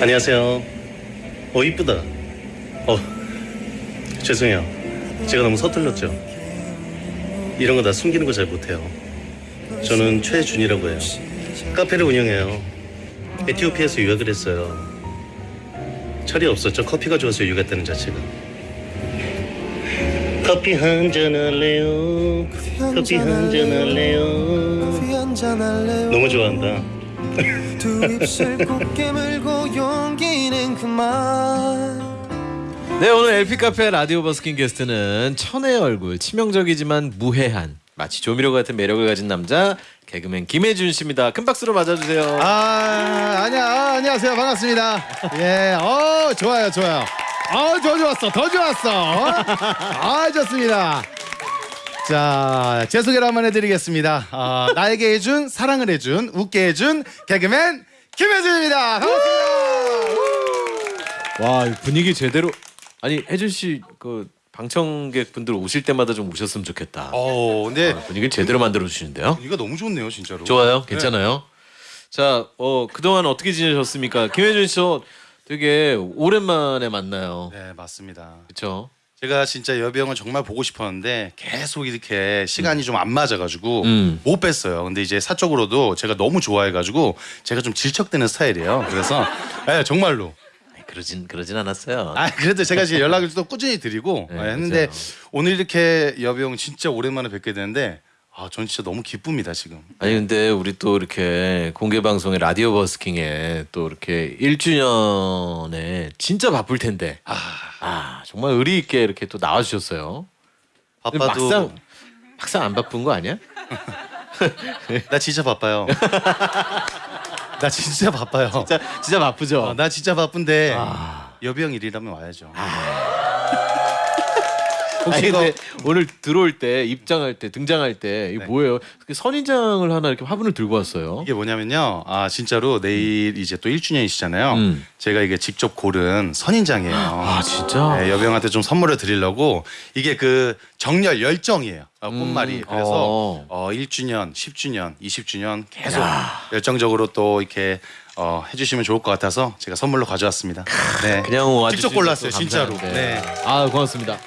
안녕하세요. 어 이쁘다. 어 죄송해요. 제가 너무 서툴렀죠. 이런 거 다 숨기는 거 잘 못해요. 저는 최준이라고 해요. 카페를 운영해요. 에티오피아에서 유학을 했어요. 철이 없었죠. 커피가 좋아서 유학했다는 자체가. 커피 한 잔 할래요. 커피 한 잔 할래요. 너무 좋아한다. 네 오늘 LP 카페 라디오 버스킹 게스트는 천의 얼굴 치명적이지만 무해한 마치 조미료 같은 매력을 가진 남자 개그맨 김혜준 씨입니다. 큰 박수로 맞아주세요. 아, 아니야, 아, 안녕하세요. 반갑습니다. 예, 어, 좋아요, 좋아요. 어, 더 좋았어, 더 좋았어. 어? 아, 좋습니다. 자, 제 소개를 한번 해드리겠습니다. 어, 나에게 해준, 사랑을 해준, 웃게 해준 개그맨 김혜준입니다. 반갑습니다. 와 분위기 제대로 아니 혜준 씨그 방청객 분들 오실 때마다 좀 오셨으면 좋겠다. 어, 근데 아, 분위기 제대로 만들어 주시는데요. 이거 너무 좋네요, 진짜로. 좋아요, 괜찮아요. 자, 어 그동안 어떻게 지내셨습니까? 김혜준 씨 저 되게 오랜만에 만나요. 네, 맞습니다. 그렇죠? 제가 진짜 여병을 정말 보고 싶었는데 계속 이렇게 시간이 좀안 맞아가지고 음. 못 뵀어요. 근데 이제 사적으로도 제가 너무 좋아해가지고 제가 좀 질척대는 스타일이에요. 그래서 네, 정말로. 그러진 그러진 않았어요. 아 그래도 제가 지금 연락을 또 꾸준히 드리고 네, 네, 했는데 맞아요. 오늘 이렇게 여병 진짜 오랜만에 뵙게 되는데 아, 전 진짜 너무 기쁩니다 지금. 아니 근데 우리 또 이렇게 공개 방송에 라디오 버스킹에 또 이렇게 1주년에 진짜 바쁠 텐데 아 아 정말 의리 있게 이렇게 또 나와 주셨어요. 근데 바빠도 막상 막상 안 바쁜 거 아니야? 나 진짜 바빠요. 나 진짜 바빠요. 진짜 진짜 바쁘죠. 어, 나 진짜 바쁜데 아. 여병 일이라면 와야죠. 혹시 근데 오늘 들어올 때 입장할 때 등장할 때 이게 네. 뭐예요? 그 선인장을 하나 이렇게 화분을 들고 왔어요. 이게 뭐냐면요. 아 진짜로 내일 이제 또 1주년이시잖아요. 음. 제가 이게 직접 고른 선인장이에요. 아 진짜? 네, 여병한테 좀 선물을 드리려고 이게 그 정열 열정이에요. 아, 꽃말이. 음, 그래서 어. 어. 1주년, 10주년, 20주년 계속 열정적으로 또 이렇게 어, 해주시면 좋을 것 같아서 제가 선물로 가져왔습니다. 네. 그냥 직접 골랐어요, 진짜로. 네. 아 고맙습니다.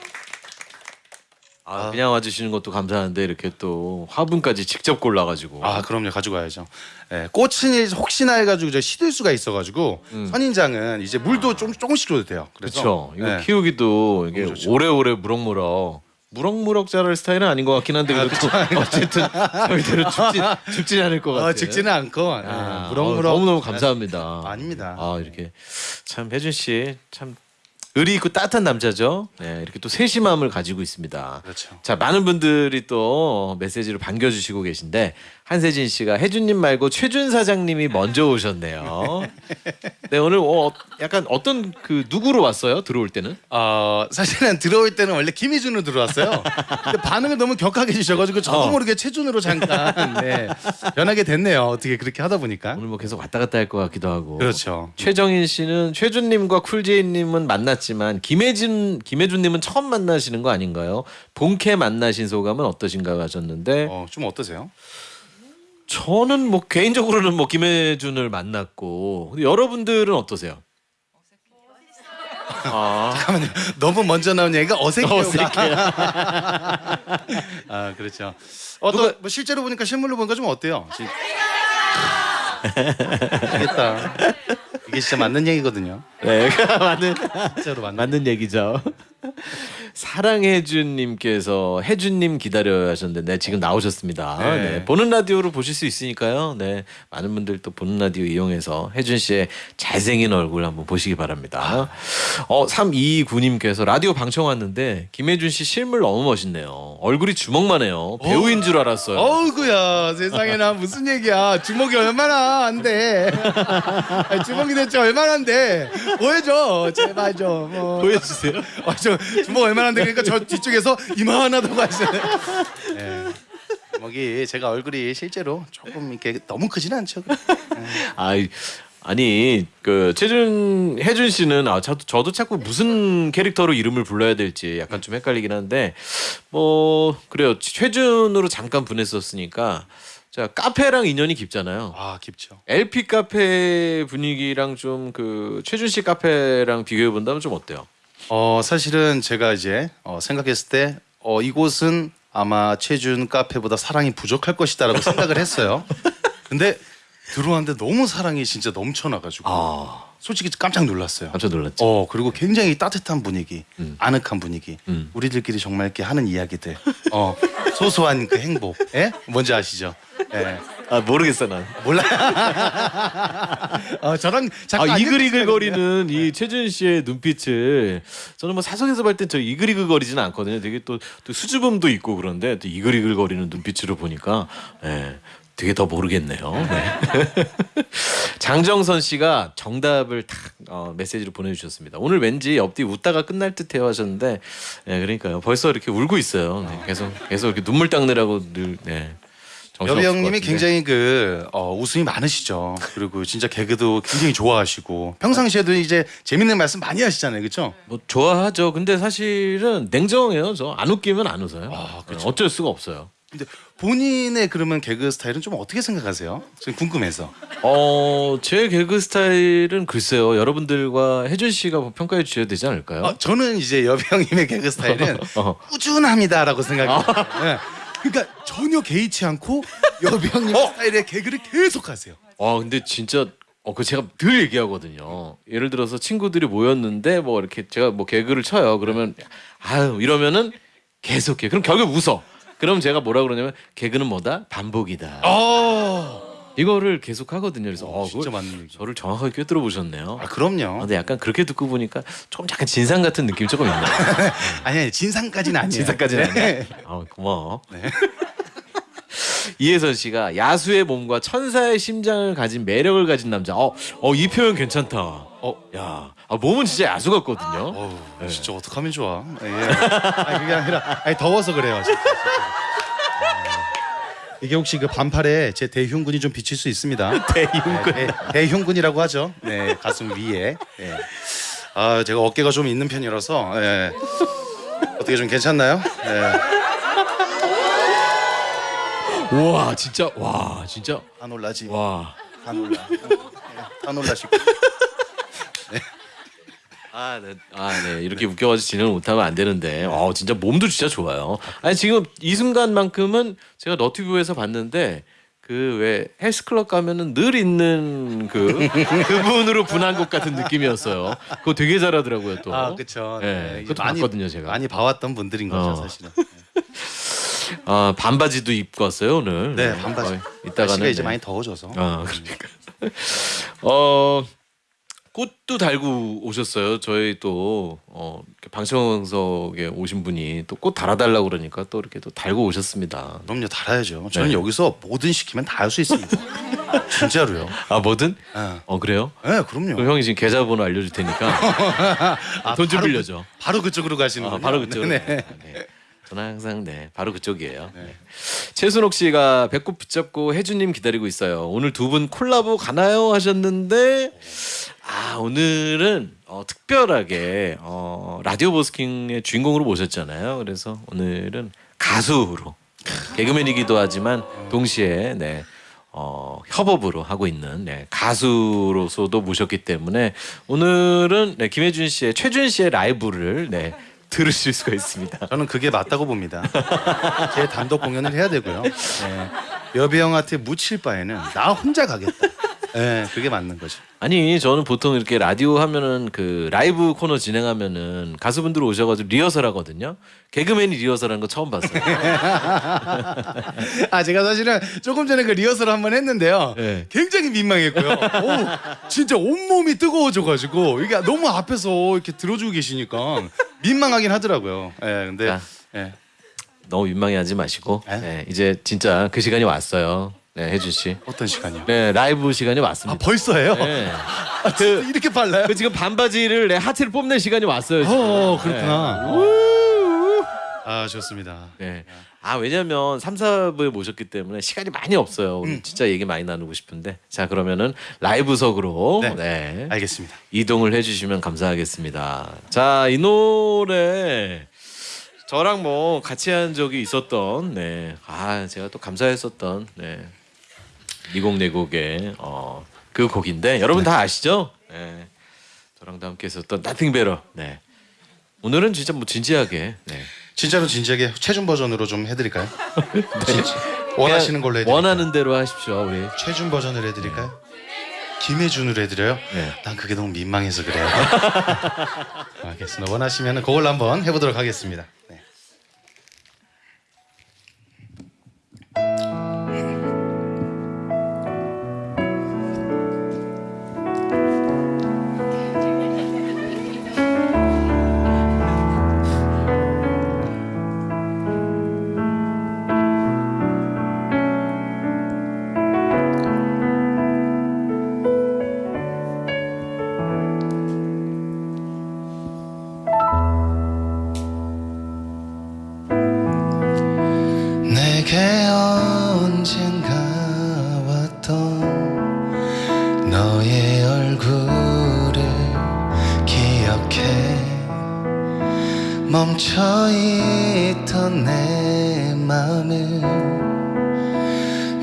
아, 아. 그냥 와주시는 것도 감사한데 이렇게 또 화분까지 직접 골라가지고. 아 그럼요 가지고 가야죠. 예, 꽃은 혹시나 해가지고 저 시들 수가 있어가지고 선인장은 이제 물도 좀 조금씩 줘도 돼요. 그렇죠. 이거 네. 키우기도 이게 너무 좋죠. 오래오래 무럭무럭. 무럭무럭 자랄 스타일은 아닌 것 같긴 한데 그래도 어쨌든 저희대로 죽지 죽지 않을 것 같아요. 어, 직지는 않고 예, 아, 무럭무럭 어, 너무 너무 감사합니다. 아닙니다. 아 이렇게 참 혜준 씨참 의리 있고 따뜻한 남자죠. 네, 이렇게 또 세심함을 가지고 있습니다. 그렇죠. 자 많은 분들이 또 메시지로 반겨주시고 계신데 한세진 씨가 혜준님 말고 최준 사장님이 먼저 오셨네요. 네 오늘 어, 약간 어떤 그 누구로 왔어요? 들어올 때는? 어, 사실은 들어올 때는 원래 김희준으로 들어왔어요. 근데 반응을 너무 격하게 주셔가지고 저도 어. 모르게 최준으로 잠깐 네, 변하게 됐네요. 어떻게 그렇게 하다 보니까. 오늘 뭐 계속 왔다 갔다 할 것 같기도 하고. 그렇죠. 최정인 씨는 최준님과 쿨제이님은 만났지만 김혜준 김혜준님은 처음 만나시는 거 아닌가요? 본캐 만나신 소감은 어떠신가 하셨는데 어, 좀 어떠세요? 저는 뭐 개인적으로는 뭐 김혜준을 만났고 근데 여러분들은 어떠세요? 아, 잠깐만요. 너무 먼저 나온 얘기가 어색해요. 어색해요. 아 그렇죠. 어, 또뭐 실제로 보니까 실물로 보니까 좀 어때요? 지- 알겠다. 이게 진짜 맞는 얘기거든요. 네, 맞는 맞는. 맞는 얘기죠. 사랑해준님께서 해준님 기다려야 하셨는데 네, 지금 나오셨습니다. 네. 네, 보는 라디오로 보실 수 있으니까요. 네, 많은 분들 또 보는 라디오 이용해서 해준 씨의 잘생긴 얼굴 한번 보시기 바랍니다. 어, 329님께서 라디오 방청 왔는데 김혜준 씨 실물 너무 멋있네요. 얼굴이 주먹만 해요. 배우인 줄 알았어요. 어우구야 세상에나 무슨 얘기야 주먹이 얼마나 안 돼 주먹이 대체 얼마나 안 돼 보여줘. 제발 좀. 어. 보여주세요. 어, 저 주먹 얼마나 안돼 그러니까 저 뒤쪽에서 이만하다고 하시네. 네. 주먹이 제가 얼굴이 실제로 조금 이렇게 너무 크진 않죠. 아 아니 그 최준 혜준 씨는 아 저도 저도 자꾸 무슨 캐릭터로 이름을 불러야 될지 약간 좀 헷갈리긴 한데 뭐 그래요. 최준으로 잠깐 보냈었으니까 자 카페랑 인연이 깊잖아요. 아 깊죠. LP 카페 분위기랑 좀 그 최준 씨 카페랑 비교해 본다면 좀 어때요? 어 사실은 제가 이제 어, 생각했을 때 어, 이곳은 아마 최준 카페보다 사랑이 부족할 것이다라고 생각을 했어요. 근데 들어왔는데 너무 사랑이 진짜 넘쳐나가지고 아 솔직히 깜짝 놀랐어요. 깜짝 놀랐죠. 어 그리고 굉장히 따뜻한 분위기, 음. 아늑한 분위기, 음. 우리들끼리 정말 이렇게 하는 이야기들, 어 소소한 그 행복, 예 뭔지 아시죠? 예 아 모르겠어 난. 몰라. 어 저랑 잠깐 아안 이글이글거리는 이 최준 씨의 눈빛을 저는 뭐 사석에서 볼 때 저 이글이글거리지는 않거든요. 되게 또, 또 수줍음도 있고 그런데 또 이글이글거리는 눈빛으로 보니까 예, 되게 더 모르겠네요. 네. 장정선 씨가 정답을 탁 어, 메시지로 보내주셨습니다. 오늘 왠지 옆뒤 웃다가 끝날 듯해요 하셨는데 예, 그러니까요. 벌써 이렇게 울고 있어요. 네, 계속 계속 이렇게 눈물 닦느라고 늘 네. 여비 것 형님이. 굉장히 그 어, 웃음이 많으시죠. 그리고 진짜 개그도 굉장히 좋아하시고 평상시에도 이제 재밌는 말씀 많이 하시잖아요, 그렇죠? 뭐 좋아하죠. 근데 사실은 냉정해요. 저 안 웃기면 안 웃어요. 아, 네, 어쩔 수가 없어요. 근데 본인의 그러면 개그 스타일은 좀 어떻게 생각하세요? 지금 궁금해서. 어, 제 개그 스타일은 글쎄요. 여러분들과 혜준 씨가 뭐 평가해 주셔야 되지 않을까요? 어, 저는 이제 여비 형님의 개그 스타일은 어. 꾸준합니다라고 생각해요. 예. 그러니까 전혀 개의치 않고 여비 형님 스타일의 개그를 계속 하세요. 와, 근데 진짜 어, 그 제가 늘 얘기하거든요. 예를 들어서 친구들이 모였는데 뭐 이렇게 제가 뭐 개그를 쳐요. 그러면 아유 이러면은 계속해. 그럼 결국 웃어. 그럼 제가 뭐라 그러냐면 개그는 뭐다? 반복이다. 어, 이거를 계속 하거든요. 그래서 어, 진짜 그걸 맞는 얘기. 저를 정확하게 꿰뚫어 보셨네요. 아 아, 그럼요. 근데 약간 그렇게 듣고 보니까 좀 약간 진상 같은 느낌 조금 있네요. 아니 아니 진상까지는 아니에요. 진상까지는 네. 아니야. 아, 고마워. 이혜선 씨가 야수의 몸과 천사의 심장을 가진 매력을 가진 남자. 어, 어, 이 표현 괜찮다. 어, 야, 아, 몸은 진짜 야수 같거든요. 어우, 네. 진짜 어떡하면 좋아. 예. 아니 그게 아니라 아니 더워서 그래요. 진짜. 예. 이게 혹시 그 반팔에 제 대흉근이 좀 비칠 수 있습니다. 대흉근. 대흉근이라고 하죠. 네, 가슴 위에. 예. 아, 제가 어깨가 좀 있는 편이라서 예. 어떻게 좀 괜찮나요? 예. 우와, 진짜, 와, 진짜, 다 놀라지. 와. 다 놀라. 예, 다 놀라시고. 아, 네. 아, 네. 이렇게 웃겨가지고 진행을 못하면 안 되는데. 어, 진짜 몸도 진짜 좋아요. 아니, 지금 이 순간만큼은 제가 너튜브에서 봤는데, 그 왜 헬스클럽 가면은 늘 있는 그 그분으로 분한 것 같은 느낌이었어요. 그거 되게 잘하더라고요 또. 아, 그렇죠. 네, 그것도 봤거든요 제가. 많이 봐왔던 분들인 거죠, 어. 사실은. 아 반바지도 입고 왔어요 오늘. 네, 반바지. 어, 이따가는 이제 네. 많이 더워져서. 아 그러니까. 어 꽃도 달고 오셨어요. 저희 또 어, 이렇게 방청석에 오신 분이 또 꽃 달아달라고 그러니까 또 이렇게 또 달고 오셨습니다. 그럼요, 달아야죠. 저는 네. 여기서 뭐든 시키면 다 할 수 있습니다. 진짜로요. 아 뭐든? 예. 어 그래요? 네, 그럼요. 그럼 형이 지금 계좌번호 알려줄 테니까 아, 돈좀 바로 빌려줘. 그, 바로 그쪽으로 가시는 아, 거예요. 바로 그쪽. 네. 네. 네. 저는 항상 네 바로 그쪽이에요. 네. 최순옥 씨가 배꼽 붙잡고 혜주님 기다리고 있어요. 오늘 두 분 콜라보 가나요 하셨는데 아 오늘은 어, 특별하게 어, 라디오 버스킹의 주인공으로 모셨잖아요. 그래서 오늘은 가수로 개그맨이기도 하지만 동시에 네. 어, 협업으로 하고 있는 네, 가수로서도 모셨기 때문에 오늘은 네, 김혜준 씨의 최준 씨의 라이브를 네, 들으실 수가 있습니다. 저는 그게 맞다고 봅니다. 제 단독 공연을 해야 되고요. 네. 여비 형한테 묻힐 바에는 나 혼자 가겠다. 네, 그게 맞는 거죠. 아니 저는 보통 이렇게 라디오 하면은 그 라이브 코너 진행하면은 가수분들 오셔가지고 리허설 하거든요. 개그맨이 리허설하는 거 처음 봤어요. 아 제가 사실은 조금 전에 그 리허설 한번 했는데요. 네. 굉장히 민망했고요. 오, 진짜 온몸이 뜨거워져가지고 이게 너무 앞에서 이렇게 들어주고 계시니까 민망하긴 하더라고요. 예, 근데 아. 예. 너무 민망해하지 마시고 에? 네, 이제 진짜 그 시간이 왔어요. 네, 혜준 씨. 어떤 시간이요? 네, 라이브 시간이 아 왔습니다. 벌써예요? 네. 아, 진짜 이렇게 빨라요? 그 지금 반바지를 내 하체를 뽐낼 시간이 왔어요. 지금. 어 그렇구나. 아 좋습니다. 네. 아 왜냐면 3, 4부에 모셨기 때문에 시간이 많이 없어요. 오늘 진짜 얘기 많이 나누고 싶은데 자 그러면은 라이브석으로 네. 네. 알겠습니다. 이동을 해 주시면 감사하겠습니다. 자 이 노래 저랑 뭐 같이 한 적이 있었던 네. 아 제가 또 감사했었던 네. 이곡네 곡의 어, 그 곡인데 여러분 다 아시죠? 네. 저랑도 함께 했었던 Nothing Better. 네. 오늘은 진짜 뭐 진지하게 네. 진짜로 진지하게 최준 버전으로 좀 해드릴까요? 진짜. 원하시는 걸로 해드릴까요? 원하는 대로 하십시오 우리. 최준 버전을 해드릴까요? 김혜준으로 해드려요? 네. 난 그게 너무 민망해서 그래요. 알겠습니다. 원하시면 그걸로 한번 해보도록 하겠습니다. 있던 내 마음을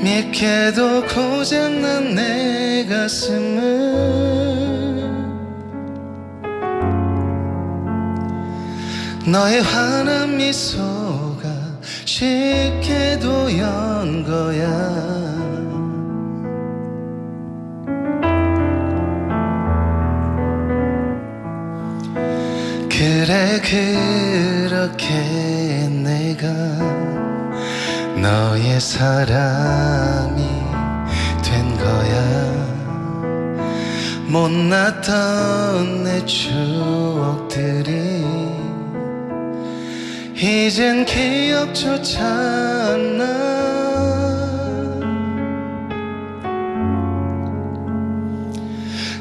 믿게도 고장난 내 가슴을 너의 환한 미소가 쉽게도 연 거야 그렇게 내가 너의 사람이 된 거야 못났던 내 추억들이 이젠 기억조차 안 나.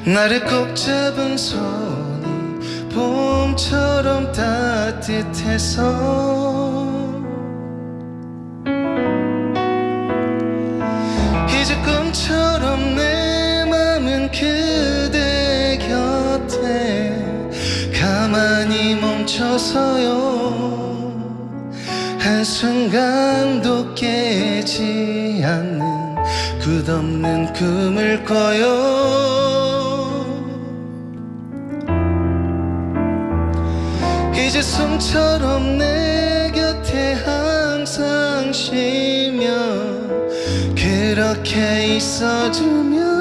나를 꼭 잡은 손이 봄처럼 따뜻해서 이제 꿈처럼 내 맘은 그대 곁에 가만히 멈춰서요. 한순간도 깨지 않는 끝없는 꿈을 꿔요 이제 숨처럼 내 곁에 항상 쉬며 그렇게 있어주면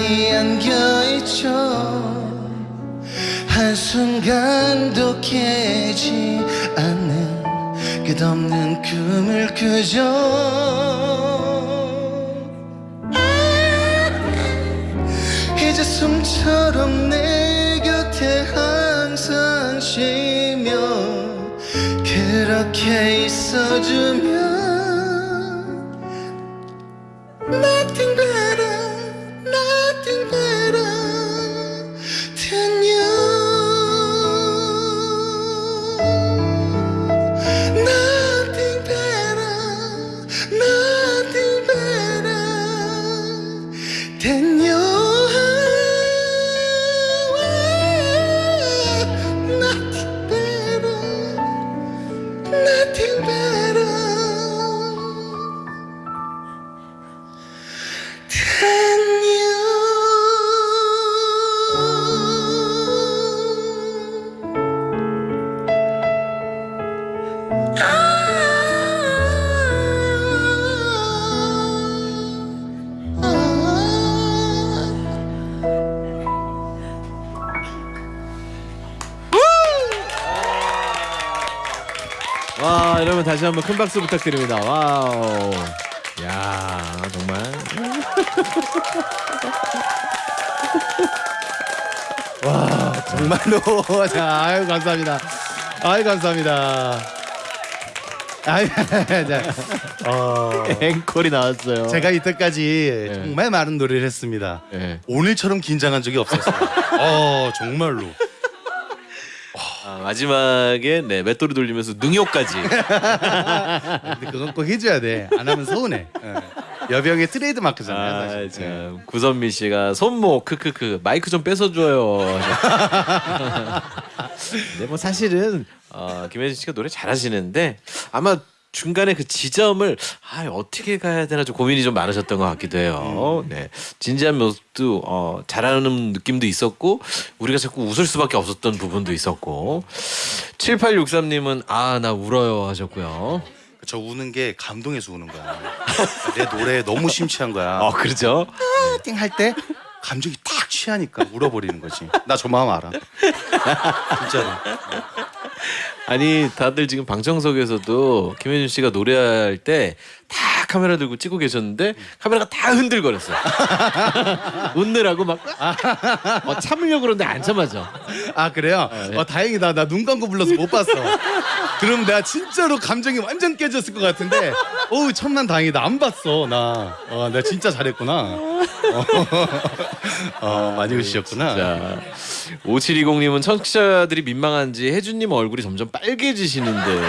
가만히 안겨있죠. 한순간도 깨지 않는 끝없는 꿈을 꾸죠. 이제 숨처럼 내 곁에 항상 쉬며 그렇게 있어주면 여러분 다시 한번 큰 박수 부탁드립니다. 와우. 야 정말. 정말로 자 아유 감사합니다. 아유 감사합니다. 아유 자, 어, 앵콜이 나왔어요. 제가 이때까지 정말 많은 노래를 했습니다. 네. 오늘처럼 긴장한 적이 없었어요. 어 정말로. 아, 마지막에 네 맷돌이 돌리면서 능욕까지. 근데 그건 꼭 해줘야 돼. 안 하면 서운해. 예. 여병의 트레이드 마크잖아요. 아, 사실. 예. 참 구선미 씨가 손목 크크크 마이크 좀 뺏어줘요. 근데 뭐 사실은 어, 김혜진 씨가 노래 잘하시는데 아마 중간에 그 지점을 아 어떻게 가야 되나 좀 고민이 좀 많으셨던 것 같기도 해요. 네 진지한 모습도 어, 잘하는 느낌도 있었고 우리가 자꾸 웃을 수밖에 없었던 부분도 있었고 7863님은 아 나 울어요 하셨고요. 저 우는 게 감동해서 우는 거야. 내 노래에 너무 심취한 거야. 어 그렇죠. 띵할 때 감정이 딱 취하니까 울어버리는 거지. 나 저 마음 알아. 진짜로. 아니 다들 지금 방청석에서도 김혜준 씨가 노래할 때 다 카메라 들고 찍고 계셨는데 카메라가 다 흔들거렸어요. 웃느라고 막 어, 참으려고 그러는데 안 참아져. 아 그래요? 네. 어 다행이다. 나 눈 감고 불러서 못 봤어. 그럼 내가 진짜로 감정이 완전 깨졌을 것 같은데, 어우 천만 다행이다. 안 봤어 나. 어, 내가 진짜 잘했구나. 어, 어, 많이 우시셨구나. 자 5720님은 청취자들이 민망한지 혜준님 얼굴이 점점 빨개지시는데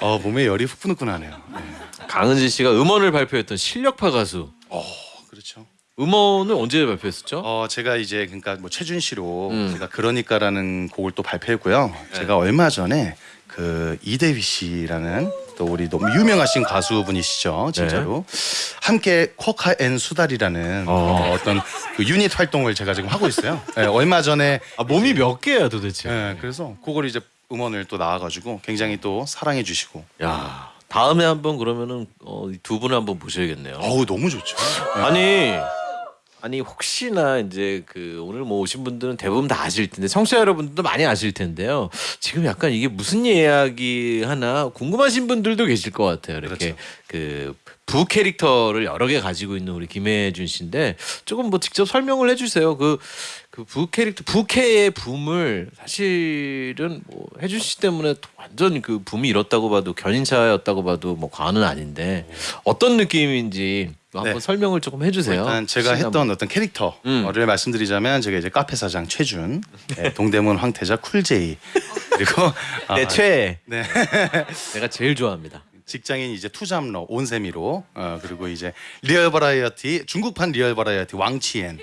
어 몸에 열이 후끈후끈하네요. 네. 강은지 씨가 음원을 발표했던 실력파 가수 어 그렇죠. 음원을 언제 발표했었죠? 어 제가 이제 그러니까 뭐 최준 씨로 음. 제가 그러니까라는 곡을 또 발표했고요. 제가 얼마 전에 그 이대휘 씨라는 또 우리 너무 유명하신 가수분이시죠, 진짜로 함께 코카 앤 수달이라는 어. 어떤 그 유닛 활동을 제가 지금 하고 있어요. 네, 얼마 전에 아, 몸이 몇 개야 도대체? 네, 그래서 그걸 이제 음원을 또 나와가지고 굉장히 또 사랑해 주시고 야 다음에 한번 그러면은 어, 이두 분을 한번 모셔야겠네요. 어우 너무 좋죠. 아니 아니 혹시나 이제 그 오늘 뭐 오신 분들은 대부분 다 아실 텐데 청취자 여러분들도 많이 아실 텐데요. 지금 약간 이게 무슨 이야기 하나 궁금하신 분들도 계실 것 같아요. 이렇게 그부 캐릭터를 여러 개 가지고 있는 우리 김혜준 씨인데 조금 뭐 직접 설명을 해주세요. 그 그 부 캐릭터 부캐의 붐을 사실은 뭐 혜준 씨 때문에 완전 그 붐이 일었다고 봐도 견인차였다고 봐도 뭐 과언은 아닌데 어떤 느낌인지 한번 네. 설명을 조금 해주세요. 일단 제가 했던 어떤 캐릭터를 음. 말씀드리자면 제가 이제 카페 사장 최준, 네, 동대문 황태자 쿨제이 그리고 아, 내 최애 네. 내가 제일 좋아합니다. 직장인 이제 투잡러 온세미로 어, 그리고 이제 리얼 버라이어티 중국판 리얼 버라이어티 왕치엔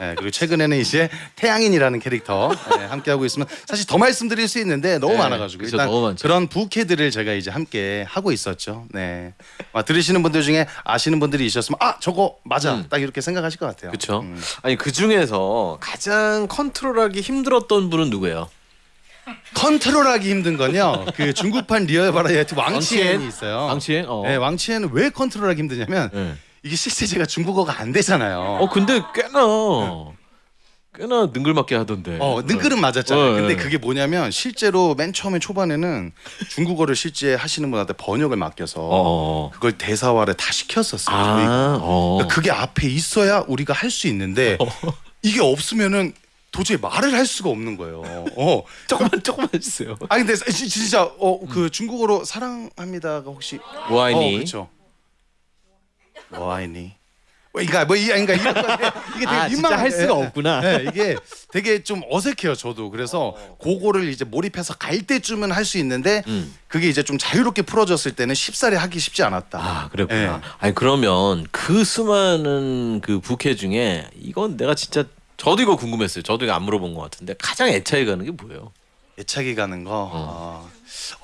예, 그리고 최근에는 이제 태양인이라는 캐릭터 예, 함께 하고 있으면 사실 더 말씀드릴 수 있는데 너무 네, 많아가지고 그쵸, 일단 너무 많죠. 그런 부캐들을 제가 이제 함께 하고 있었죠. 네, 아, 들으시는 분들 중에 아시는 분들이 있었으면 아 저거 맞아 음. 딱 이렇게 생각하실 것 같아요. 그렇죠. 음. 아니 그 중에서 가장 컨트롤하기 힘들었던 분은 누구예요? 컨트롤하기 힘든 건요. 그 중국판 리얼 버라이어티 왕치엔이 있어요. 왕치엔? 어. 네, 왕치엔은 왜 컨트롤하기 힘드냐면 네. 이게 제가 중국어가 안 되잖아요. 어 근데 꽤나 꽤나 능글맞게 하던데. 어, 능글은 맞았잖아요. 어, 근데 예. 그게 뭐냐면 실제로 맨 처음에 초반에는 중국어를 실제 하시는 분한테 번역을 맡겨서 어. 그걸 대사화를 다 시켰었어요. 저희가. 아. 어. 그러니까 그게 앞에 있어야 우리가 할 수 있는데 이게 없으면은 도저히 말을 할 수가 없는 거예요. 어. 조금만 조금만 해주세요. 아 근데 지- 진짜 어 그 중국어로 사랑합니다가 혹시 와이니. 어, 그렇죠. 와이니. 그러니까 뭐 이- 그러니까 이런 거 이게 되게 아, 민망한 할 수가 없구나. 네, 이게 되게 좀 어색해요 저도. 그래서 그거를 이제 몰입해서 갈 때쯤은 할 수 있는데 음. 그게 이제 좀 자유롭게 풀어졌을 때는 쉽사리 하기 쉽지 않았다. 아 그랬구나. 네. 아니 그러면 그 수많은 그 부캐 중에 이건 내가 진짜 저도 이거 궁금했어요. 저도 이거 안 물어본 것 같은데 가장 애착이 가는 게 뭐예요? 애착이 가는 거 어. 어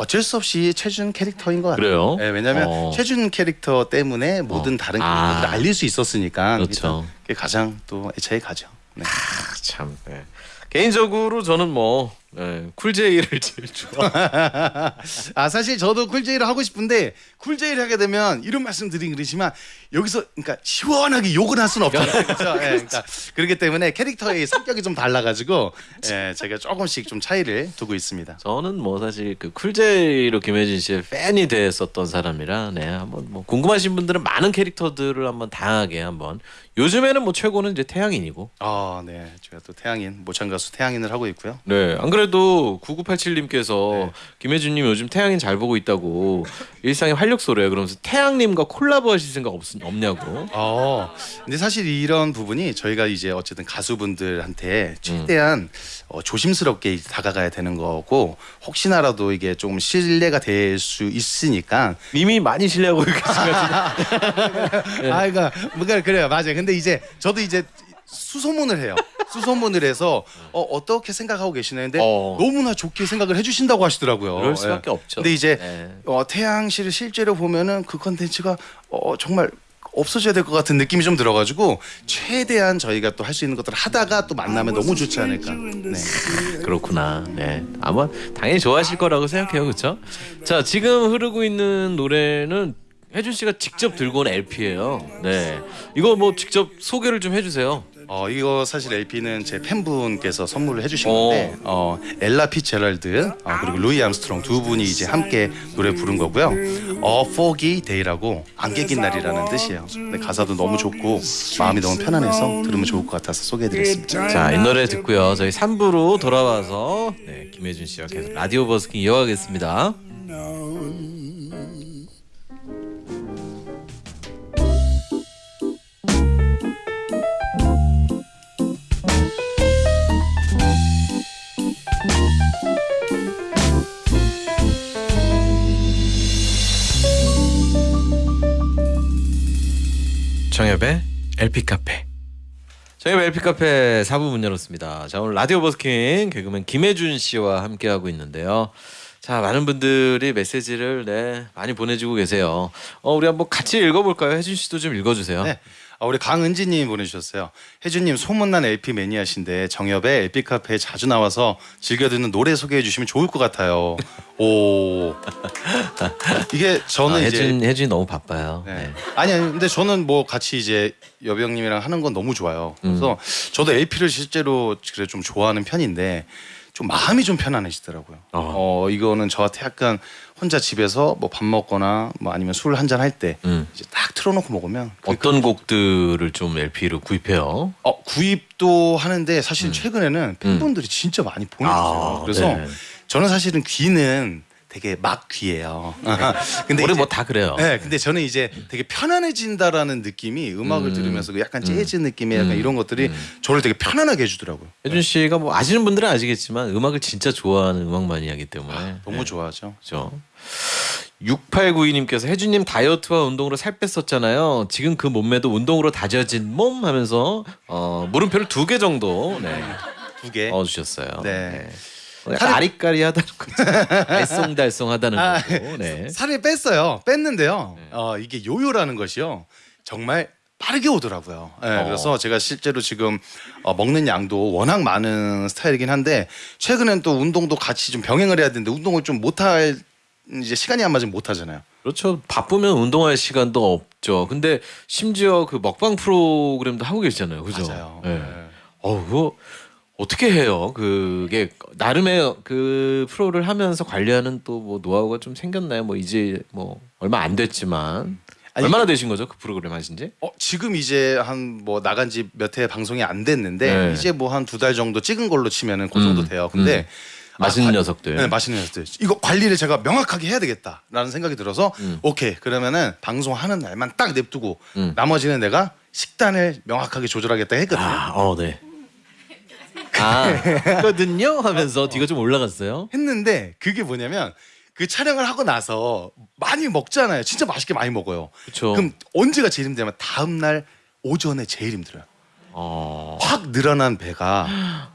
쩔 수 없이 최준 캐릭터인 것 같아요. 그래요? 네, 왜냐하면 어. 최준 캐릭터 때문에 모든 다른 아. 캐릭터를 알릴 수 있었으니까 그렇죠. 그게 가장 또 애착이 가죠. 네. 아, 참. 네. 개인적으로 저는 뭐 네, 쿨제이를 제일 좋아. 아 사실 저도 쿨제이를 하고 싶은데 쿨제이를 하게 되면 이런 말씀 드리긴 그러지만 여기서 그러니까 시원하게 욕을 할 수는 없잖아요. 그렇죠? 예, 그러니까 그렇기 때문에 캐릭터의 성격이 좀 달라가지고 예, 제가 조금씩 좀 차이를 두고 있습니다. 저는 뭐 사실 그 쿨제이로 김혜진 씨의 팬이 됐었던 사람이라 네 한번 뭐 궁금하신 분들은 많은 캐릭터들을 한번 다양하게 한번 요즘에는 뭐 최고는 이제 태양인이고 아, 네, 제가 또 태양인 모창 가수 태양인을 하고 있고요. 네, 안 그래 도 9987님께서 네. 김혜준님 요즘 태양인 잘 보고 있다고 일상의 활력소래요. 그러면서 태양님과 콜라보 하실 생각 없, 없냐고. 어, 근데 사실 이런 부분이 저희가 이제 어쨌든 가수분들한테 최대한 어, 조심스럽게 다가가야 되는 거고 혹시나라도 이게 조금 신뢰가 될 수 있으니까 이미 많이 신뢰하고 계시거든요. 아, 그러니까 뭔가 그래요, 맞아요. 근데 이제 저도 이제 수소문을 해요. 수소문을 해서 어, 어떻게 생각하고 계시는데 어. 너무나 좋게 생각을 해주신다고 하시더라고요. 그럴 수밖에 예. 없죠. 근데 이제 네. 어, 태양 씨를 실제로 보면은 그 컨텐츠가 어, 정말 없어져야 될 것 같은 느낌이 좀 들어가지고 최대한 저희가 또 할 수 있는 것들을 하다가 또 만나면 너무 좋지 않을까. 네. 그렇구나. 네. 아마 당연히 좋아하실 거라고 생각해요. 그렇죠? 자, 지금 흐르고 있는 노래는 해준 씨가 직접 들고 온 LP예요. 네. 이거 뭐 직접 소개를 좀 해주세요. 어 이거 사실 LP는 제 팬분께서 선물을 해주신 오. 건데 어 엘라 피츠제럴드 어, 그리고 루이 암스트롱 두 분이 이제 함께 노래 부른 거고요. 어 Foggy Day라고 안개 낀 날이라는 뜻이에요. 근데 가사도 너무 좋고 마음이 너무 편안해서 들으면 좋을 것 같아서 소개해드렸습니다. 자, 이 노래 듣고요. 저희 3부로 돌아와서 네, 김혜준 씨와 계속 라디오 버스킹 이어가겠습니다. 정엽의 LP 카페. 정엽의 LP 카페 4부 문 열었습니다. 자 오늘 라디오 버스킹 개그맨 김혜준 씨와 함께 하고 있는데요. 자 많은 분들이 메시지를 네 많이 보내주고 계세요. 어 우리 한번 같이 읽어볼까요? 혜준 씨도 좀 읽어주세요. 네. 아, 우리 강은지님 보내주셨어요. 혜준님 소문난 LP 매니아신데 정엽의 LP 카페에 자주 나와서 즐겨 듣는 노래 소개해 주시면 좋을 것 같아요. 오 이게 저는 아, 이제 혜준 혜준이 너무 바빠요. 네. 네. 아니 아니 근데 저는 뭐 같이 이제 여병님이랑 하는 건 너무 좋아요. 그래서 음. 저도 LP를 실제로 그래 좀 좋아하는 편인데 좀 마음이 좀 편안해지더라고요. 어, 이거는 저한테 약간 혼자 집에서 뭐 밥 먹거나 뭐 아니면 술 한 잔 할때 음. 이제 딱 틀어놓고 먹으면 그- 어떤 곡들을 좀 LP로 구입해요? 어, 구입도 하는데 사실 최근에는 팬분들이 진짜 많이 보내주세요. 음. 아, 그래서 네. 저는 사실은 귀는 되게 막 귀예요. 근데 우리 뭐 다 그래요. 네, 근데 저는 이제 되게 편안해진다라는 느낌이 음악을 들으면서 그 약간 재즈 느낌의 약간 이런 것들이 저를 되게 편안하게 해주더라고요. 혜준 씨가 뭐 아시는 분들은 아시겠지만 음악을 진짜 좋아하는 음악 마니아기 때문에 아, 너무 좋아하죠. 그렇죠. 6892님께서 혜준님 다이어트와 운동으로 살 뺐었잖아요. 지금 그 몸매도 운동으로 다져진 몸 하면서 어, 물음표를 두 개 정도 네, 두 개. 넣어주셨어요. 네. 약간 살이- 아리 까리하다는 거죠. 알쏭달쏭하다는 아, 거고. 네. 살을 뺐어요. 뺐는데요. 어, 이게 요요라는 것이요. 정말 빠르게 오더라고요. 네, 어. 그래서 제가 실제로 지금 어, 먹는 양도 워낙 많은 스타일이긴 한데 최근엔 또 운동도 같이 좀 병행을 해야 되는데 운동을 좀 못할 이제 시간이 안 맞으면 못 하잖아요. 그렇죠. 바쁘면 운동할 시간도 없죠. 근데 심지어 그 먹방 프로그램도 하고 계시잖아요. 그죠? 맞아요. 네. 네. 어, 그거 어떻게 해요? 그게 나름의 그 프로를 하면서 관리하는 또 뭐 노하우가 좀 생겼나요? 뭐 이제 뭐 얼마 안 됐지만 아니, 얼마나 되신 거죠? 그 프로그램 하신 지? 어, 지금 이제 한 뭐 나간 지몇회 방송이 안 됐는데 네. 이제 뭐 한 두 달 정도 찍은 걸로 치면은 그 정도 음, 돼요. 근데 맛있는 아, 관- 녀석들. 네, 맛있는 녀석들. 이거 관리를 제가 명확하게 해야 되겠다라는 생각이 들어서 음. 오케이 그러면은 방송하는 날만 딱 냅두고 음. 나머지는 내가 식단을 명확하게 조절하겠다 했거든요. 아, 어, 네. 아, 거든요 하면서 뒤가 좀 올라갔어요. 했는데 그게 뭐냐면 그 촬영을 하고 나서 많이 먹잖아요. 진짜 맛있게 많이 먹어요. 그쵸. 그럼 언제가 제일 힘들냐면 다음 날 오전에 제일 힘들어요. 어. 확 늘어난 배가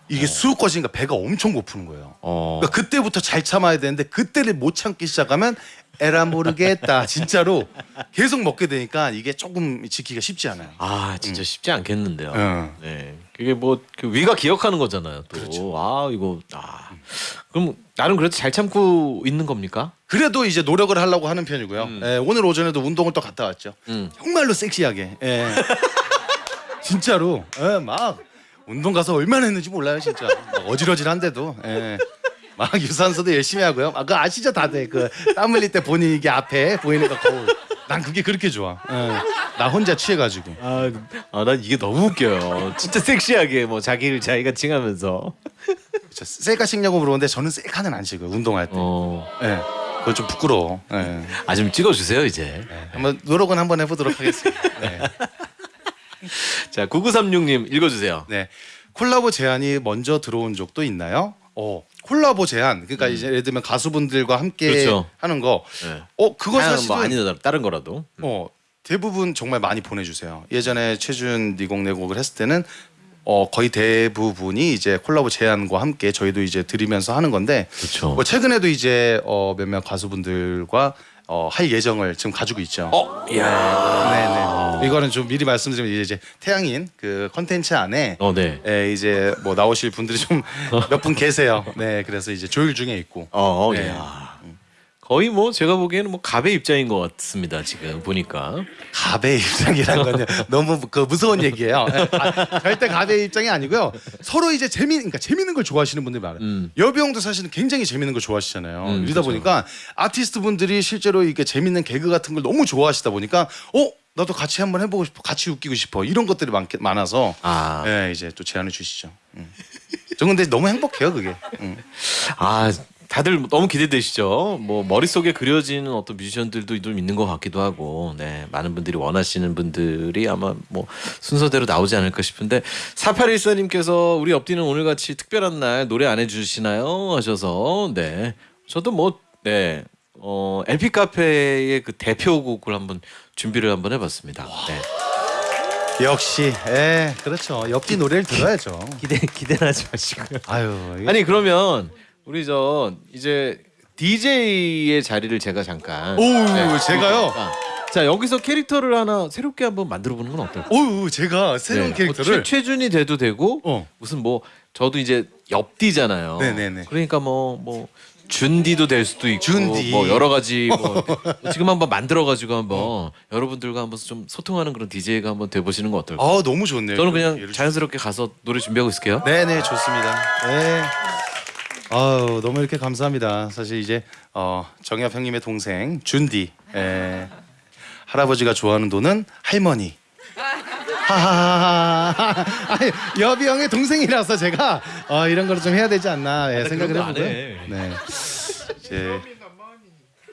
이게 쑥 꺼지니까 배가 엄청 고프는 거예요. 어. 그러니까 그때부터 잘 참아야 되는데 그때를 못 참기 시작하면 에라 모르겠다 진짜로 계속 먹게 되니까 이게 조금 지키기가 쉽지 않아요. 아 진짜 쉽지 않겠는데요. 응. 네, 그게 뭐 그 위가 기억하는 거잖아요. 또. 그렇죠. 아 이거 아 그럼 나름 그래도 잘 참고 있는 겁니까? 그래도 이제 노력을 하려고 하는 편이고요. 예, 오늘 오전에도 운동을 또 갔다 왔죠. 음. 정말로 섹시하게. 예. 진짜로. 예, 막 운동 가서 얼마나 했는지 몰라요, 진짜. 막 어질어질한데도. 예. 막 유산소도 열심히 하고요. 아, 그 아시죠, 다들 그 땀 흘릴 때 본인 이게 앞에 보이는 거 거울. 난 그게 그렇게 좋아. 예. 나 혼자 취해가지고. 아, 아, 난 이게 너무 웃겨요. 진짜 섹시하게 뭐 자기를 자기가 칭하면서. 저 셀카 찍냐고 물어보는데 저는 셀카는 안 찍어요, 운동할 때. 어, 예. 그건 좀 부끄러워. 예. 아 좀 찍어주세요 이제. 한번 노력은 한번 해보도록 하겠습니다. 네. 자, 9936님 읽어주세요. 네. 콜라보 제안이 먼저 들어온 적도 있나요? 어. 콜라보 제안. 그러니까 이제 예를 들면 가수분들과 함께 음. 그렇죠. 하는 거. 네. 어, 그거 사실은 뭐 아니다 다른 거라도. 어, 대부분 정말 많이 보내 주세요. 예전에 최준 니곡 내곡을 했을 때는 어, 거의 대부분이 이제 콜라보 제안과 함께 저희도 이제 드리면서 하는 건데 그렇죠. 뭐 최근에도 이제 어, 몇몇 가수분들과 어, 할 예정을 지금 가지고 있죠. 어, 야. 네네. 이거는 좀 미리 말씀드리면 이제 태양인 그 컨텐츠 안에 어, 네. 예, 이제 뭐 나오실 분들이 좀 몇 분 계세요. 네, 그래서 이제 조율 중에 있고. 어, 네. 야. 거의 뭐 제가 보기에는 뭐 갑의 입장인 것 같습니다 지금 보니까. 갑의 입장이란 건요 너무 그 무서운 얘기예요. 아, 절대 갑의 입장이 아니고요. 서로 이제 재미, 그러니까 재밌는 걸 좋아하시는 분들이 많아요. 음. 여비 형도 사실은 굉장히 재밌는 걸 좋아하시잖아요. 음, 이러다 그렇죠. 보니까 아티스트 분들이 실제로 이게 재밌는 개그 같은 걸 너무 좋아하시다 보니까 어 나도 같이 한번 해보고 싶어, 같이 웃기고 싶어 이런 것들이 많, 많아서 아. 예, 이제 또 제안을 주시죠. 음. 저 근데 너무 행복해요 그게. 음. 아 다들 너무 기대되시죠. 뭐 머릿속에 그려지는 어떤 뮤지션들도 좀 있는 것 같기도 하고, 네 많은 분들이 원하시는 분들이 아마 뭐 순서대로 나오지 않을까 싶은데 4814님께서 우리 옆뒤는 오늘같이 특별한 날 노래 안 해주시나요 하셔서 네 저도 뭐네 어, LP 카페의 그 대표곡을 한번 준비를 한번 해봤습니다. 네. 역시, 예, 그렇죠. 옆뒤 노래를 들어야죠. 기대 기대는 하지 마시고요. 아유, 이게 아니 그러면 우리 저 이제 DJ의 자리를 제가 잠깐. 오, 네, 제가요? 그러니까. 자 여기서 캐릭터를 하나 새롭게 한번 만들어 보는 건 어떨까요? 오, 제가 새로운 네. 캐릭터를 뭐 최, 최준이 돼도 되고 어. 무슨 뭐 저도 이제 옆디잖아요. 네네네. 그러니까 뭐뭐 준디도 될 수도 있고 준디. 뭐 여러 가지 뭐 지금 한번 만들어 가지고 한번 여러분들과 한번 좀 소통하는 그런 DJ가 한번 돼 보시는 건 어떨까요? 아, 너무 좋네요. 저는 그냥 자연스럽게 가서 노래 준비하고 있을게요. 네, 네, 좋습니다. 네. 아우, 너무 이렇게 감사합니다. 사실 이제 어, 정엽 형님의 동생 준디. 예. 할아버지가 좋아하는 돈은 할머니. 하하하하. 아니, 여비 형의 동생이라서 제가 어, 이런 거를 좀 해야 되지 않나 예, 생각을 그런 거안 해보고요. 해. 네. 이제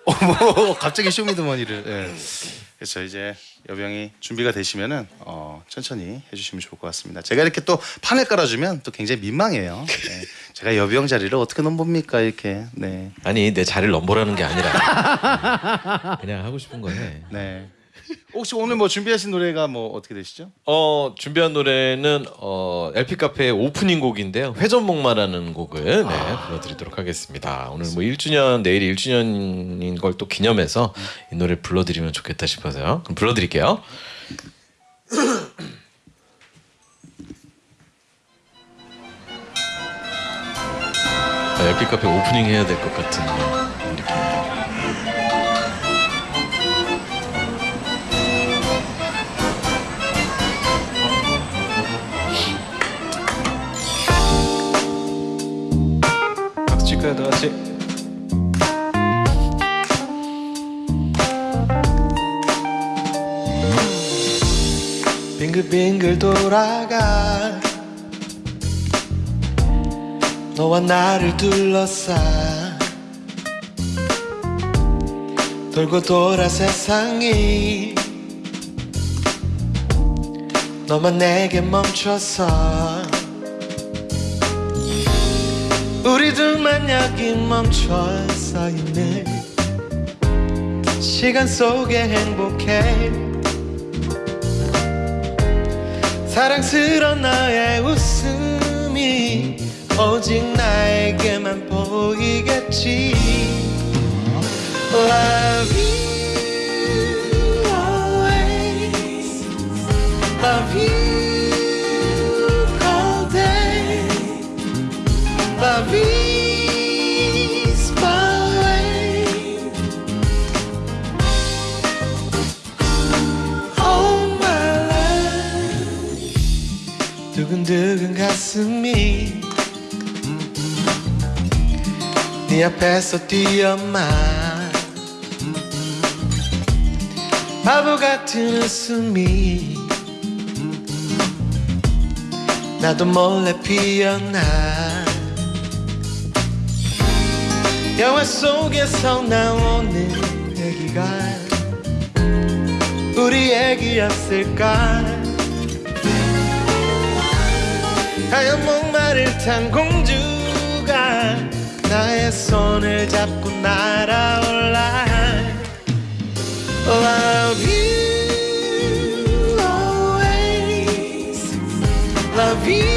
어머 갑자기 쇼미더머니를. 예. 그래서 이제 여병이 준비가 되시면은 어, 천천히 해주시면 좋을 것 같습니다. 제가 이렇게 또 판을 깔아주면 또 굉장히 민망해요. 네. 제가 여병 자리를 어떻게 넘봅니까 이렇게. 네. 아니 내 자리를 넘보라는 게 아니라 그냥 하고 싶은 거 해. 네. 혹시 오늘 뭐 준비하신 노래가 뭐 어떻게 되시죠? 어 준비한 노래는 어 LP 카페의 오프닝 곡인데요. 회전목마라는 곡을 네, 불러드리도록 하겠습니다. 오늘 뭐 1주년 내일이 1주년인 걸 또 기념해서 이 노래 불러드리면 좋겠다 싶어서요. 그럼 불러드릴게요. 아, LP 카페 오프닝 해야 될 것 같은 같이? 빙글빙글 돌아가. 너와 나를 둘러싸. 돌고 돌아 세상이. 너만 내게 멈춰서 둘만 여기 멈춰 서 있는 시간 속에 행복해. 사랑스런 너의 웃음이 오직 나에게만 보이겠지. Love you always. Love you 두근두근 가슴이 네 앞에서 뛰어만 바보 같은 웃음이 나도 몰래 피어나 영화 속에서 나오는 얘기가 우리 얘기였을까 하얀 목마를 탄 공주가 나의 손을 잡고 날아올라 Love you always Love you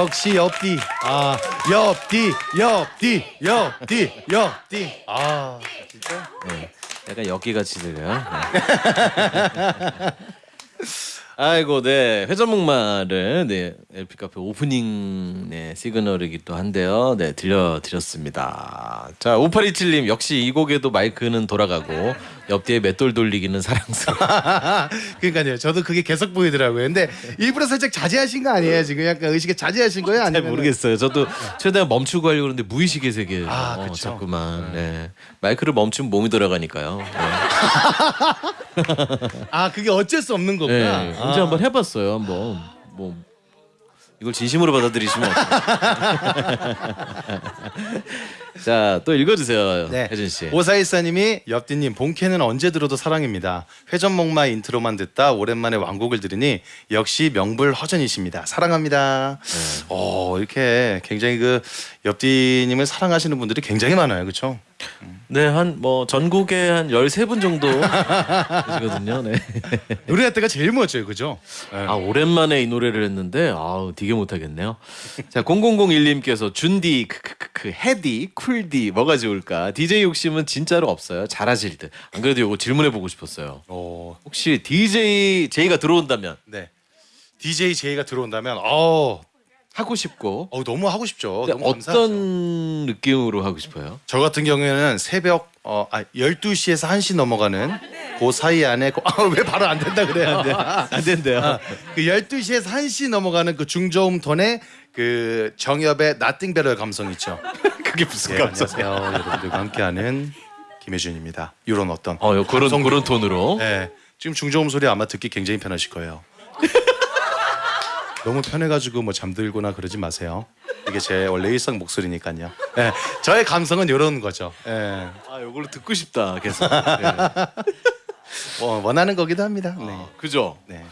역시 옆뒤, 아, 옆뒤, 옆뒤, 옆뒤, 옆뒤. 아, 진짜. 네, 약간 엽기같이 들려요. 네. 아이고, 네 회전목마를 네 LP 카페 오프닝 네 시그널이기도 한데요. 네 들려드렸습니다. 자 5827님 역시 이 곡에도 마이크는 돌아가고 옆뒤에 맷돌 돌리기는 사랑스러워. 그러니까요. 저도 그게 계속 보이더라고요. 근데 일부러 살짝 자제하신 거 아니에요? 지금 약간 의식에 자제하신 거예요? 잘 아니면 모르겠어요. 저도 최대한 멈추고 하려고 그러는데 무의식의 세계에 아, 어, 그쵸. 자꾸만 네. 마이크를 멈추면 몸이 돌아가니까요. 네. 아, 그게 어쩔 수 없는 거구나. 네, 언제 아. 한번 해봤어요. 한번 뭐 이걸 진심으로 받아들이시면 어떡해요. 자, 또 읽어주세요, 네. 혜진 씨. 오사일사님이 엽디님 본캐는 언제 들어도 사랑입니다. 회전목마 인트로만 듣다 오랜만에 완곡을 들으니 역시 명불허전이십니다. 사랑합니다. 어 이렇게 굉장히 그 엽디님을 사랑하시는 분들이 굉장히 많아요, 그렇죠? 네, 한 뭐 전국에 한 13분 정도 계시거든요. 네. 노래할 때가 제일 멋져요, 그죠? 아, 오랜만에 이 노래를 했는데 아우, 되게 못 하겠네요. 자, 0001님께서 준디 크크크크 해디 쿨디 뭐가 좋을까? DJ 욕심은 진짜로 없어요. 잘하실 듯. 안 그래도 이거 질문해 보고 싶었어요. 어, 혹시 DJ 제이가 들어온다면 네. DJ 제이가 들어온다면 어 하고 싶고 어, 너무 하고 싶죠. 너무 감사하죠. 어떤 느낌으로 하고 싶어요? 저 같은 경우에는 새벽 어, 아, 12시에서 1시 넘어가는 그 사이 안에 그, 아, 왜 바로 안 된다 그래야 안 돼. 안 된대요. 그 12시에서 1시 넘어가는 그 중저음 톤의 그 정엽의 Nothing Better 감성 있죠. 그게 무슨 예, 안녕하세요. 여러분들과 함께하는 김해준입니다. 이런 어떤 어, 요 그런 감성- 그런 톤으로. 네. 지금 중저음 소리 아마 듣기 굉장히 편하실 거예요. 너무 편해가지고 뭐 잠들거나 그러지 마세요. 이게 제 원래 일상 목소리니까요. 네. 저의 감성은 이런 거죠. 네. 아, 요걸로 듣고 싶다. 계속. 네. 어, 원하는 거기도 합니다. 네. 그죠? 네.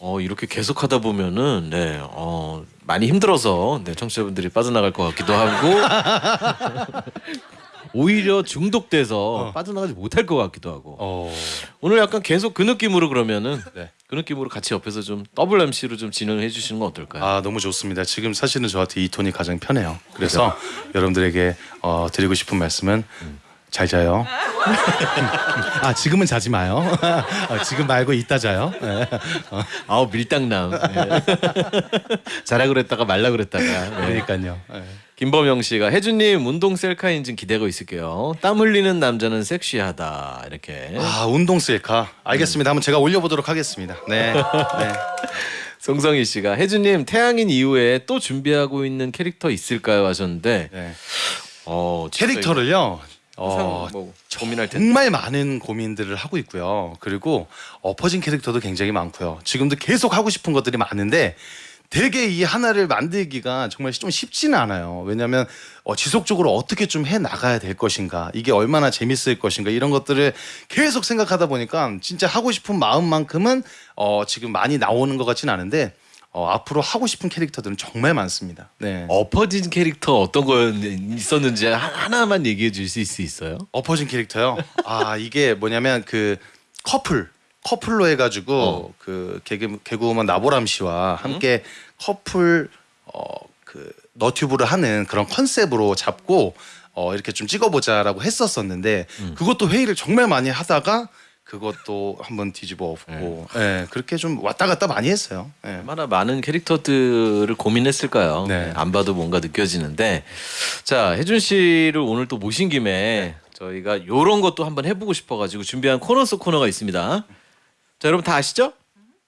어, 이렇게 계속 하다 보면은 네. 어, 많이 힘들어서 네, 청취자분들이 빠져나갈 것 같기도 하고 오히려 중독돼서 빠져나가지 못할 것 같기도 하고 어. 오늘 약간 계속 그 느낌으로 그러면은 네. 그 느낌으로 같이 옆에서 좀 더블 MC로 좀 진행을 해주시는 건 어떨까요? 아 너무 좋습니다. 지금 사실은 저한테 이 톤이 가장 편해요. 그래서 여러분들에게 어, 드리고 싶은 말씀은 잘 자요. 아 지금은 자지 마요. 어, 지금 말고 이따 자요. 네. 아우 밀당남. 네. 자라 그랬다가 말라 그랬다가. 네. 그러니까요. 네. 김범영 씨가 혜준님 운동 셀카 인증 기대고 있을게요. 땀 흘리는 남자는 섹시하다 이렇게. 아 운동 셀카 알겠습니다. 한번 제가 올려보도록 하겠습니다. 네. 네. 송성희 씨가 혜준님 태양인 이후에 또 준비하고 있는 캐릭터 있을까요 하셨는데 네. 어, 캐릭터를요. 어, 뭐 고민할 텐데. 정말 많은 고민들을 하고 있고요. 그리고 엎어진 캐릭터도 굉장히 많고요. 지금도 계속 하고 싶은 것들이 많은데 되게 이 하나를 만들기가 정말 좀 쉽지는 않아요. 왜냐하면 어, 지속적으로 어떻게 좀 해 나가야 될 것인가, 이게 얼마나 재밌을 것인가 이런 것들을 계속 생각하다 보니까 진짜 하고 싶은 마음만큼은 어, 지금 많이 나오는 것 같지는 않은데 어, 앞으로 하고 싶은 캐릭터들은 정말 많습니다. 네. 엎어진 캐릭터 어떤 거 있었는지 하- 하나만 얘기해 주실 수 있어요? 엎어진 캐릭터요. 아 이게 뭐냐면 그 커플 커플로 해가지고 어. 그 개그 개그우먼 나보람 씨와 함께 커플 어그 너튜브를 하는 그런 컨셉으로 잡고 어 이렇게 좀 찍어보자라고 했었었는데 그것도 회의를 정말 많이 하다가 그것도 한번 뒤집어 엎고 예 그렇게 좀 왔다 갔다 많이 했어요. 예. 얼마나 많은 캐릭터들을 고민했을까요? 네. 안 봐도 뭔가 느껴지는데 자 혜준 씨를 오늘 또 모신 김에 저희가 요런 것도 한번 해보고 싶어가지고 준비한 코너 속 코너가 있습니다. 자 여러분 다 아시죠?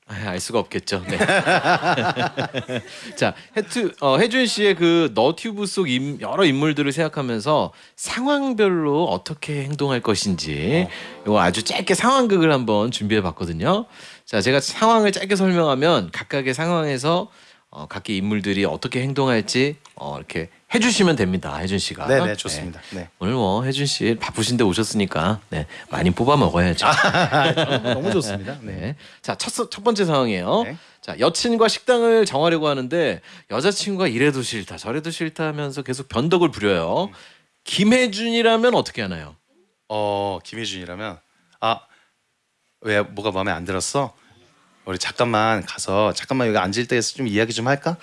아, 알 수가 없겠죠. 네. 자, 혜투, 어, 혜준 씨의 그 너튜브 속 임, 여러 인물들을 생각하면서 상황별로 어떻게 행동할 것인지 이거 아주 짧게 상황극을 한번 준비해 봤거든요. 자, 제가 상황을 짧게 설명하면 각각의 상황에서 어, 각기 인물들이 어떻게 행동할지 어, 이렇게 해주시면 됩니다. 혜준 씨가. 네네 좋습니다. 네. 오늘 뭐 혜준 씨 바쁘신데 오셨으니까 네, 많이 뽑아 먹어야죠. 너무 좋습니다. 네. 네. 자, 첫, 첫 번째 상황이에요. 네. 자, 여친과 식당을 정하려고 하는데 여자친구가 이래도 싫다, 저래도 싫다 하면서 계속 변덕을 부려요. 김혜준이라면 어떻게 하나요? 어 김혜준이라면 아 왜 뭐가 마음에 안 들었어? 우리 잠깐만 가서 잠깐만 여기 앉을 때에서 좀 이야기 좀 할까?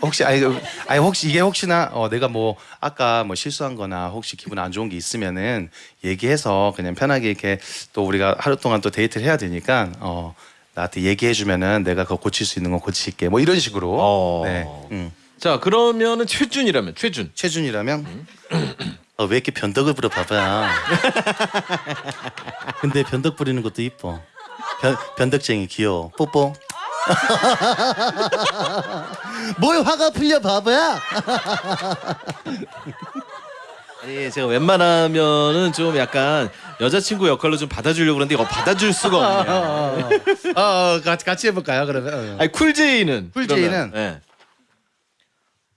혹시 아니, 아니 혹시 이게 혹시나 어, 내가 뭐 아까 뭐 실수한거나 혹시 기분 안 좋은 게 있으면은 얘기해서 그냥 편하게 이렇게 또 우리가 하루 동안 또 데이트를 해야 되니까 어 나한테 얘기해주면은 내가 그거 고칠 수 있는 건 고칠게 뭐 이런 식으로 어. 네 음. 자, 그러면은 최준이라면 최준. 최준이라면 어, 왜 이렇게 변덕을 부려 봐봐. 근데 변덕 부리는 것도 이뻐. 변, 변덕쟁이 귀여워. 뽀뽀. 뭘 화가 풀려 바보야? 아니, 제가 웬만하면은 좀 약간 여자친구 역할로 좀 받아주려고 그러는데 이거 받아줄 수가 없네요. 어, 어, 같이 같이 해볼까요? 그러면. 어. 아니, 쿨제이는. 쿨제이는? 그러면, 네.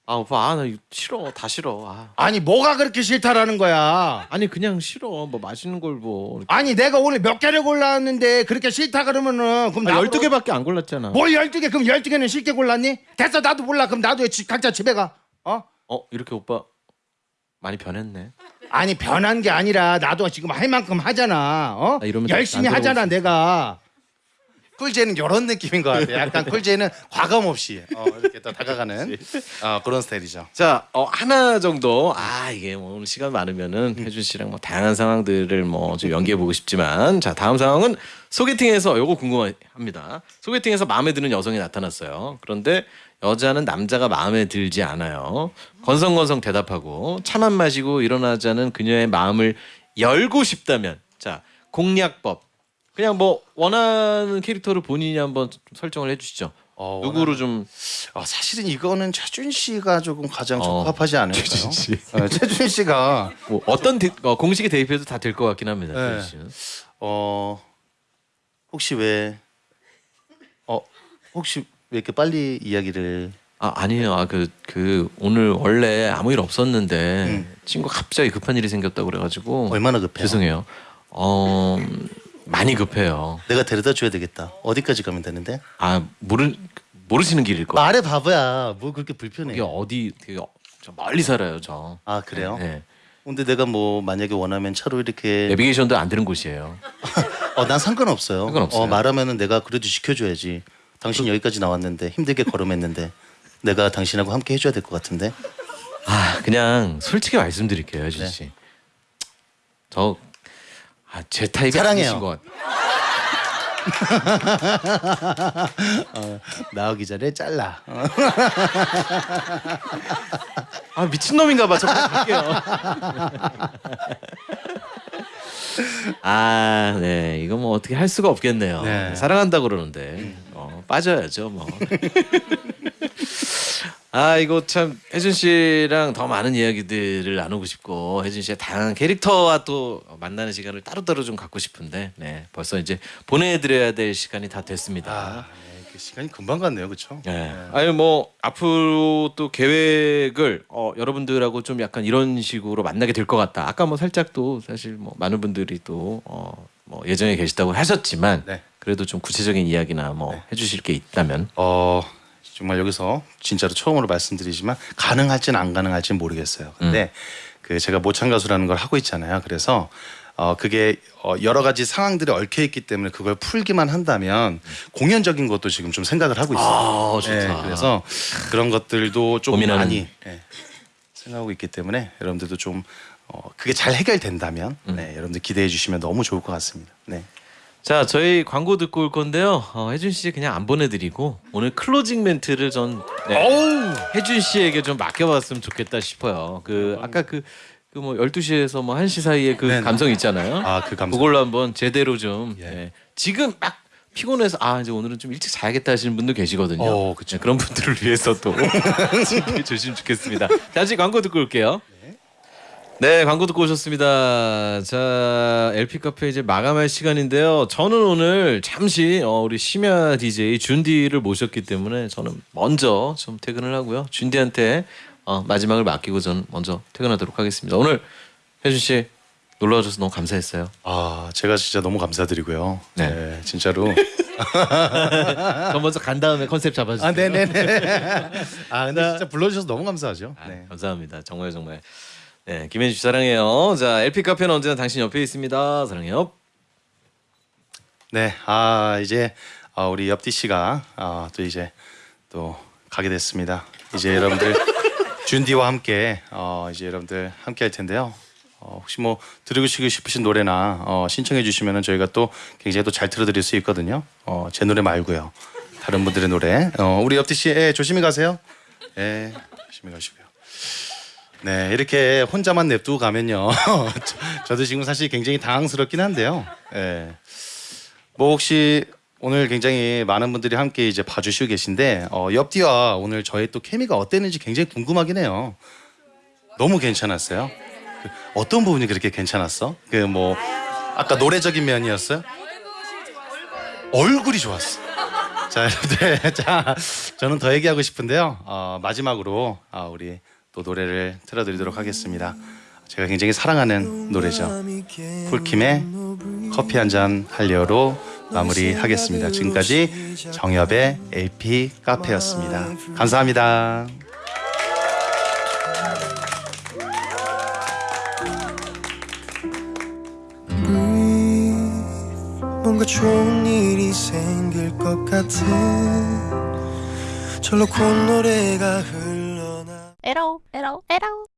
아, 오빠, 아, 나 이거 싫어. 다 싫어. 아. 아니 뭐가 그렇게 싫다라는 거야? 아니, 그냥 싫어. 뭐 맛있는 걸 뭐. 아니 내가 오늘 몇 개를 골랐는데 그렇게 싫다 그러면은 그럼 아, 나도 12개밖에 안 골랐잖아. 뭘 12개 그럼 12개는 쉽게 골랐니? 됐어 나도 몰라 그럼 나도 지- 각자 집에 가 어? 어, 이렇게 오빠 많이 변했네. 아니 변한 게 아니라 나도 지금 할 만큼 하잖아 어? 아, 열심히 안 하잖아. 내가 쿨제는 이런 느낌인 것 같아요. 약간 쿨제는 과감 없이 어, 이렇게 또 다가가는 어, 그런 스타일이죠. 자, 어, 하나 정도 아 이게 뭐 오늘 시간 많으면은 혜준 씨랑 뭐 다양한 상황들을 뭐 좀 연기해 보고 싶지만 자 다음 상황은 소개팅에서 요거 궁금합니다. 소개팅에서 마음에 드는 여성이 나타났어요. 그런데 여자는 남자가 마음에 들지 않아요. 건성건성 대답하고 차만 마시고 일어나자는 그녀의 마음을 열고 싶다면 자 공략법 그냥 뭐 원하는 캐릭터를 본인이 한번 좀 설정을 해주시죠. 어, 누구로 좀 어, 사실은 이거는 최준 씨가 조금 가장 어, 적합하지 않을까요? 최준 씨. 어, 최준 씨가 뭐 어떤 대, 어, 공식에 대입해도 다 될 것 같긴 합니다. 네. 어 혹시 왜 어, 혹시 왜 이렇게 빨리 이야기를 아 아니에요. 아그 그 오늘 원래 아무 일 없었는데 음. 친구 가 갑자기 급한 일이 생겼다고 그래가지고 얼마나 급해요? 죄송해요. 어 많이 급해요. 내가 데려다 줘야 되겠다. 어디까지 가면 되는데? 아 모르 모르시는 길일 거예요. 말해 바보야. 뭐 그렇게 불편해? 이게 어디 되게 어- 저 멀리 살아요 저. 아 그래요? 네. 근데 내가 뭐 만약에 원하면 차로 이렇게 내비게이션도 안 되는 곳이에요. 어 난 상관없어요. 상관없어요. 어, 말하면은 내가 그래도 지켜줘야지. 당신 여기까지 나왔는데 힘들게 걸음했는데 내가 당신하고 함께 해줘야 될 것 같은데. 아 그냥 솔직히 말씀드릴게요, 혜준 네. 씨. 저 아, 제 타입이 사랑해요. 것 같아요. 나오기 전에 잘라. 어. 아 미친 놈인가 봐. 저 그냥 갈게요. 아, 네. 이거 뭐 어떻게 할 수가 없겠네요. 네. 사랑한다 그러는데 어, 빠져야죠, 뭐. 아, 이거 참 혜준 씨랑 더 많은 이야기들을 나누고 싶고 혜준 씨의 다양한 캐릭터와 또 만나는 시간을 따로따로 좀 갖고 싶은데 네. 벌써 이제 보내 드려야 될 시간이 다 됐습니다. 아, 네, 그 시간이 금방 갔네요, 그렇죠? 네. 아니 뭐 앞으로 또 계획을 어, 여러분들하고 좀 약간 이런 식으로 만나게 될 것 같다. 아까 뭐 살짝 또 사실 뭐 많은 분들이 또 어, 뭐 예정에 계시다고 하셨지만 네. 그래도 좀 구체적인 이야기나 뭐 해주실 게 있다면 어 정말 여기서 진짜로 처음으로 말씀드리지만 가능할지는 안 가능할지는 모르겠어요. 근데 그 제가 모창 가수라는 걸 하고 있잖아요. 그래서 어 그게 어 여러 가지 상황들이 얽혀 있기 때문에 그걸 풀기만 한다면 공연적인 것도 지금 좀 생각을 하고 있어요. 아 좋다. 네, 그래서 그런 것들도 좀 고민하는- 많이 예, 생각하고 있기 때문에 여러분들도 좀 어, 그게 잘 해결된다면 네, 여러분들 기대해 주시면 너무 좋을 것 같습니다. 네. 자 저희 광고 듣고 올 건데요. 어, 혜준 씨 그냥 안 보내드리고 오늘 클로징 멘트를 전 네, 혜준 씨에게 좀 맡겨봤으면 좋겠다 싶어요. 그 아까 그 그 뭐 12시에서 뭐 1시 사이에 그 네네. 감성 있잖아요. 아, 그 감성. 그걸로 한번 제대로 좀 예. 예. 지금 막 피곤해서 아 이제 오늘은 좀 일찍 자야겠다 하시는 분도 계시거든요. 어, 그쵸. 네, 그런 분들을 위해서 또 주시면 좋겠습니다. 다시 광고 듣고 올게요. 네, 광고 듣고 오셨습니다. 자, LP 카페 이제 마감할 시간인데요. 저는 오늘 잠시 어, 우리 심야 DJ 준디를 모셨기 때문에 저는 먼저 좀 퇴근을 하고요. 준디한테 어, 마지막을 맡기고 전 먼저 퇴근하도록 하겠습니다. 오늘 혜준 씨 놀러 와줘서 너무 감사했어요. 아 제가 진짜 너무 감사드리고요. 네. 네, 진짜로. 저 먼저 간 다음에 컨셉 잡아주세요. 아 네네네. 아 근데 진짜 불러주셔서 너무 감사하죠. 아, 네. 감사합니다. 정말 정말. 네, 김현주 씨 사랑해요. 자, LP 카페는 언제나 당신 옆에 있습니다. 사랑해요. 네. 아 이제 아, 우리 옆디 씨가 아, 또 이제 또 가게 됐습니다. 이제 여러분들 준디와 함께 어, 이제 여러분들 함께 할 텐데요. 어, 혹시 뭐 들으시고 싶으신 노래나 어, 신청해 주시면은 저희가 또 굉장히 또 잘 틀어드릴 수 있거든요. 어, 제 노래 말고요. 다른 분들의 노래. 어, 우리 옆디 씨, 예, 조심히 가세요. 예, 조심히 가시고요. 네, 이렇게 혼자만 냅두고 가면요. 저- 저도 지금 사실 굉장히 당황스럽긴 한데요. 예. 뭐 혹시 오늘 굉장히 많은 분들이 함께 이제 봐주시고 계신데 어, 옆뒤와 오늘 저희 또 케미가 어땠는지 굉장히 궁금하긴 해요. 너무 괜찮았어요. 그 어떤 부분이 그렇게 괜찮았어? 그 뭐 아까 노래적인 면이었어요? 얼굴이 좋았어. 자 여러분들, 자 저는 더 얘기하고 싶은데요. 어, 마지막으로 아, 우리 또 노래를 틀어드리도록 하겠습니다. 제가 굉장히 사랑하는 노래죠. 폴킴의 커피 한 잔 할려로 마무리하겠습니다. 지금까지 정엽의 LP 카페였습니다. 감사합니다. 뭔가 좋은 일이 생길 것 같은 절로 콧노래가 흘 러나 에라오 에라오 에라오